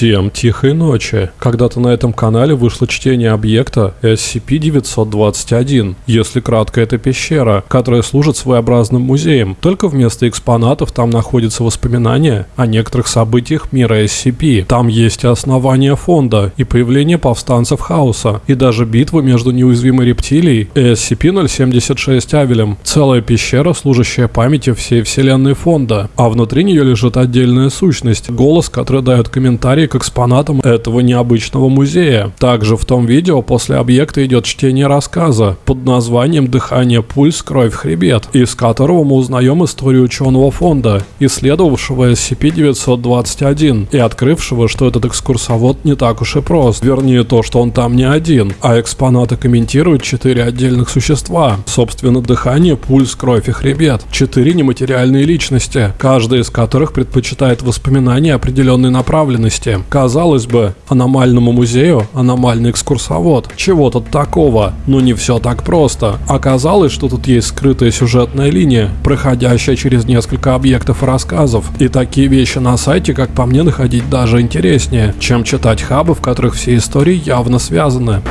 Всем тихой ночи. Когда-то на этом канале вышло чтение объекта SCP-921. Если кратко, это пещера, которая служит своеобразным музеем. Только вместо экспонатов там находятся воспоминания о некоторых событиях мира SCP. Там есть и основание фонда, и появление повстанцев хаоса, и даже битва между неуязвимой рептилией и SCP-076 Авелем. Целая пещера, служащая памяти всей вселенной фонда. А внутри нее лежит отдельная сущность, голос, который дает комментарии к экспонатам этого необычного музея. Также в том видео после объекта идет чтение рассказа под названием «Дыхание, пульс, кровь, хребет», из которого мы узнаем историю ученого фонда, исследовавшего SCP-921 и открывшего, что этот экскурсовод не так уж и прост. Вернее, то, что он там не один, а экспонаты комментируют четыре отдельных существа. Собственно, дыхание, пульс, кровь и хребет. Четыре нематериальные личности, каждая из которых предпочитает воспоминания определенной направленности Казалось бы, аномальному музею аномальный экскурсовод. Чего тут такого? Но не все так просто. Оказалось, что тут есть скрытая сюжетная линия, проходящая через несколько объектов и рассказов. И такие вещи на сайте, как по мне, находить даже интереснее, чем читать хабы, в которых все истории явно связаны.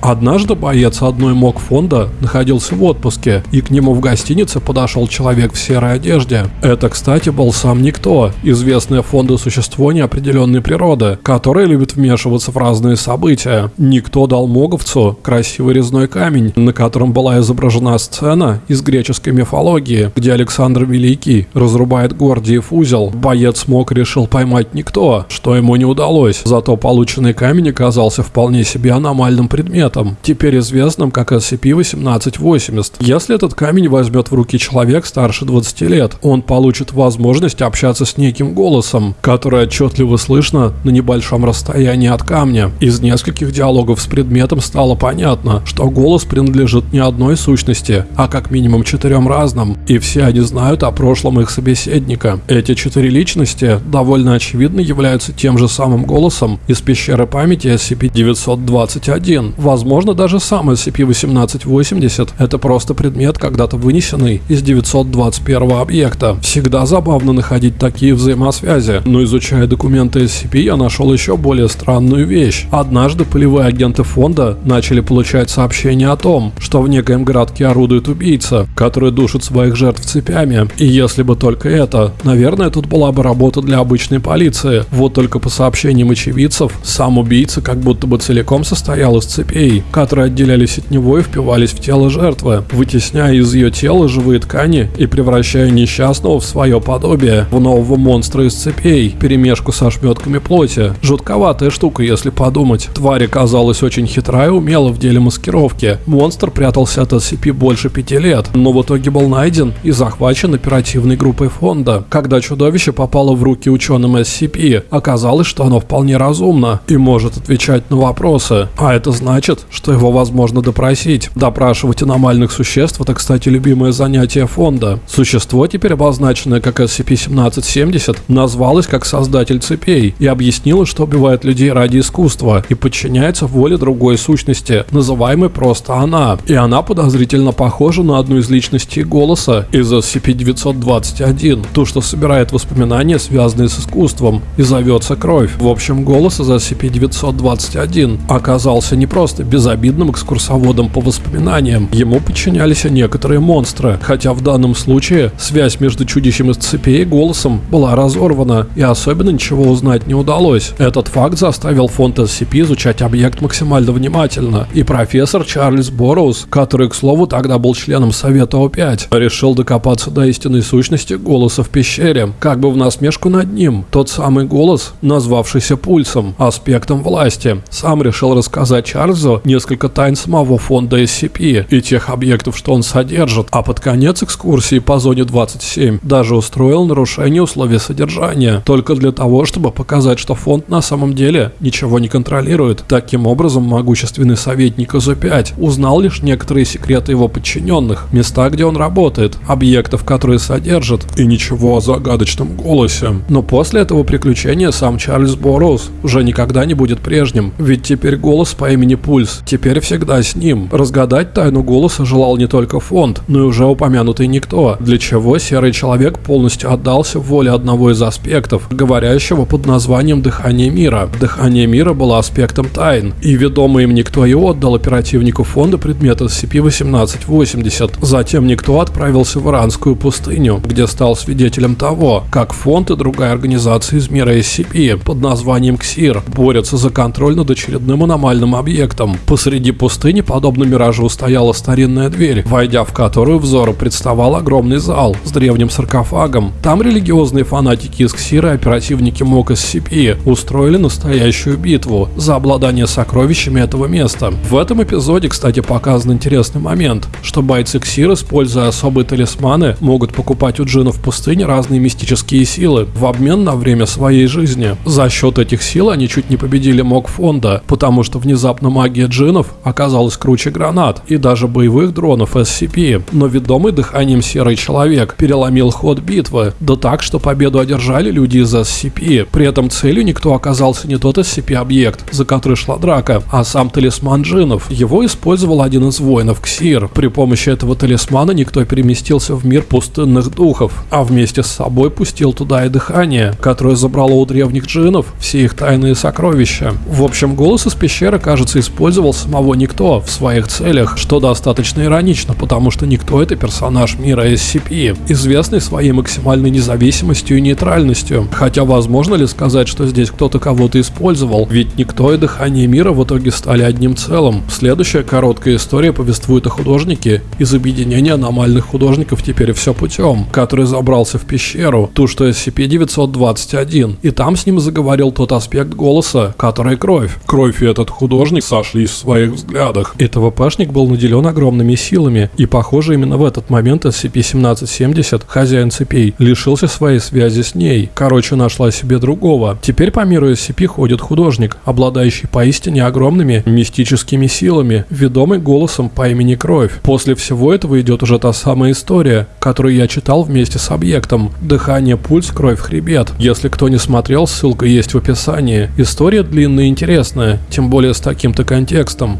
Однажды боец одной МОК фонда находился в отпуске, и к нему в гостинице подошел человек в серой одежде. Это, кстати, был сам Никто, известное фонду существо неопределенной природы, которое любит вмешиваться в разные события. Никто дал моговцу красивый резной камень, на котором была изображена сцена из греческой мифологии, где Александр Великий разрубает Гордиев узел. Боец МОК решил поймать Никто, что ему не удалось, зато полученный камень оказался вполне себе аномальным предметом предметом, теперь известным как SCP-1880. Если этот камень возьмет в руки человек старше 20 лет, он получит возможность общаться с неким голосом, который отчетливо слышно на небольшом расстоянии от камня. Из нескольких диалогов с предметом стало понятно, что голос принадлежит не одной сущности, а как минимум четырем разным, и все они знают о прошлом их собеседника. Эти четыре личности довольно очевидно являются тем же самым голосом из пещеры памяти SCP-921. Возможно, даже сам SCP-1880 — это просто предмет, когда-то вынесенный из 921 объекта. Всегда забавно находить такие взаимосвязи, но изучая документы SCP, я нашел еще более странную вещь. Однажды полевые агенты фонда начали получать сообщения о том, что в некоем городке орудует убийца, который душит своих жертв цепями. И если бы только это, наверное, тут была бы работа для обычной полиции. Вот только по сообщениям очевидцев, сам убийца как будто бы целиком состоял из цепей костей, которые отделялись от него и впивались в тело жертвы, вытесняя из ее тела живые ткани и превращая несчастного в свое подобие, в нового монстра из цепей, перемешку со шметками плоти. Жутковатая штука, если подумать. Тварь оказалась очень хитрая и умела в деле маскировки. Монстр прятался от SCP больше пяти лет, но в итоге был найден и захвачен оперативной группой фонда. Когда чудовище попало в руки ученым SCP, оказалось, что оно вполне разумно и может отвечать на вопросы. А это значит, что его возможно допросить. Допрашивать аномальных существ – это, кстати, любимое занятие фонда. Существо, теперь обозначенное как SCP-1770, назвалось как создатель цепей и объяснило, что убивает людей ради искусства и подчиняется воле другой сущности, называемой просто она. И она подозрительно похожа на одну из личностей голоса из SCP-921, ту, что собирает воспоминания, связанные с искусством, и зовется Кровь. В общем, голос из SCP-921 оказался не просто безобидным экскурсоводом по воспоминаниям. Ему подчинялись некоторые монстры, хотя в данном случае связь между чудищем из цепей и голосом была разорвана, и особенно ничего узнать не удалось. Этот факт заставил фонд SCP изучать объект максимально внимательно, и профессор Чарльз Борроуз, который, к слову, тогда был членом Совета О5, решил докопаться до истинной сущности голоса в пещере, как бы в насмешку над ним. Тот самый голос, назвавшийся пульсом, аспектом власти, сам решил рассказать Чарльзу несколько тайн самого фонда SCP и тех объектов, что он содержит, а под конец экскурсии по зоне 27 даже устроил нарушение условий содержания, только для того, чтобы показать, что фонд на самом деле ничего не контролирует. Таким образом, могущественный советник ИЗ-5 узнал лишь некоторые секреты его подчиненных, места, где он работает, объектов, которые содержит, и ничего о загадочном голосе. Но после этого приключения сам Чарльз Борроуз уже никогда не будет прежним, ведь теперь голос по имени Пуль Пульс теперь всегда с ним. Разгадать тайну голоса желал не только фонд, но и уже упомянутый никто, для чего серый человек полностью отдался воле одного из аспектов, говорящего под названием «Дыхание мира». Дыхание мира было аспектом тайн, и ведомый им никто и отдал оперативнику фонда предмет SCP-1880. Затем никто отправился в Иранскую пустыню, где стал свидетелем того, как фонд и другая организация из мира SCP под названием КСИР борются за контроль над очередным аномальным объектом. Посреди пустыни, подобно миражу, стояла старинная дверь, войдя в которую взору представал огромный зал с древним саркофагом. Там религиозные фанатики из КСИРа и оперативники МОК SCP устроили настоящую битву за обладание сокровищами этого места. В этом эпизоде, кстати, показан интересный момент, что бойцы КСИР, используя особые талисманы, могут покупать у джинов в пустыне разные мистические силы в обмен на время своей жизни. За счет этих сил они чуть не победили МОК фонда, потому что внезапно магия джинов оказалась круче гранат и даже боевых дронов SCP. Но ведомый дыханием серый человек переломил ход битвы, да так, что победу одержали люди из SCP. При этом целью никто оказался не тот SCP-объект, за который шла драка, а сам талисман джинов. Его использовал один из воинов Ксир. При помощи этого талисмана никто переместился в мир пустынных духов, а вместе с собой пустил туда и дыхание, которое забрало у древних джинов все их тайные сокровища. В общем, голос из пещеры, кажется, использовал самого Никто в своих целях, что достаточно иронично, потому что Никто это персонаж мира SCP, известный своей максимальной независимостью и нейтральностью. Хотя возможно ли сказать, что здесь кто-то кого-то использовал, ведь Никто и Дыхание мира в итоге стали одним целым. Следующая короткая история повествует о художнике из объединения аномальных художников теперь все путем, который забрался в пещеру, ту, что SCP-921, и там с ним заговорил тот аспект голоса, который кровь. Кровь и этот художник сошлись в своих взглядах. И ТВПшник был наделен огромными силами, и похоже именно в этот момент SCP-1770, хозяин цепей, лишился своей связи с ней. Короче, нашла себе другого. Теперь по миру SCP ходит художник, обладающий поистине огромными мистическими силами, ведомый голосом по имени Кровь. После всего этого идет уже та самая история, которую я читал вместе с объектом. Дыхание, пульс, кровь, хребет. Если кто не смотрел, ссылка есть в описании. История длинная и интересная, тем более с таким-то контекстом.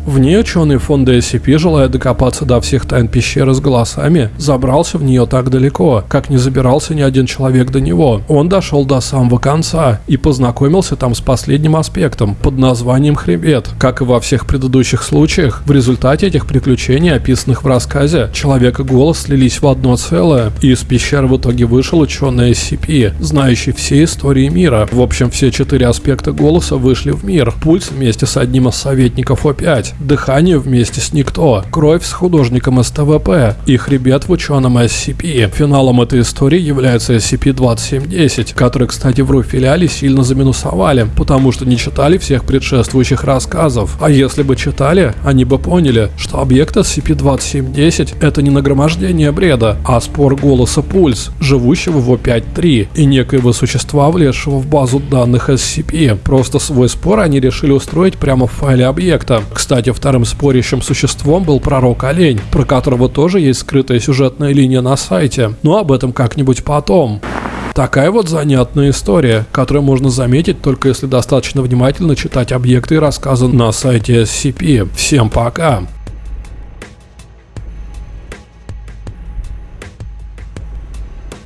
В ней ученый фонда SCP, желая докопаться до всех тайн пещеры с голосами, забрался в нее так далеко, как не забирался ни один человек до него. Он дошел до самого конца и познакомился там с последним аспектом под названием хребет. Как и во всех предыдущих случаях, в результате этих приключений, описанных в рассказе, человек и голос слились в одно целое, и из пещеры в итоге вышел ученый SCP, знающий все истории мира. В общем, все четыре аспекта голоса вышли в мир. Пульс вместе с одним из советников О5, дыхание вместе с Никто, кровь с художником СТВП и хребет в ученом SCP. Финалом этой истории является SCP-2710, который, кстати, в Руфилиале сильно заминусовали, потому что не читали всех предшествующих рассказов. А если бы читали, они бы поняли, что объект SCP-2710 это не нагромождение бреда, а спор голоса Пульс, живущего в О5-3 и некоего существа, влезшего в базу данных SCP. Просто свой спор они решили устроить прямо в файле объекта. Кстати, вторым спорящим существом был пророк Олень, про которого тоже есть скрытая сюжетная линия на сайте. Но об этом как-нибудь потом. Такая вот занятная история, которую можно заметить только если достаточно внимательно читать объекты и рассказы на сайте SCP. Всем пока!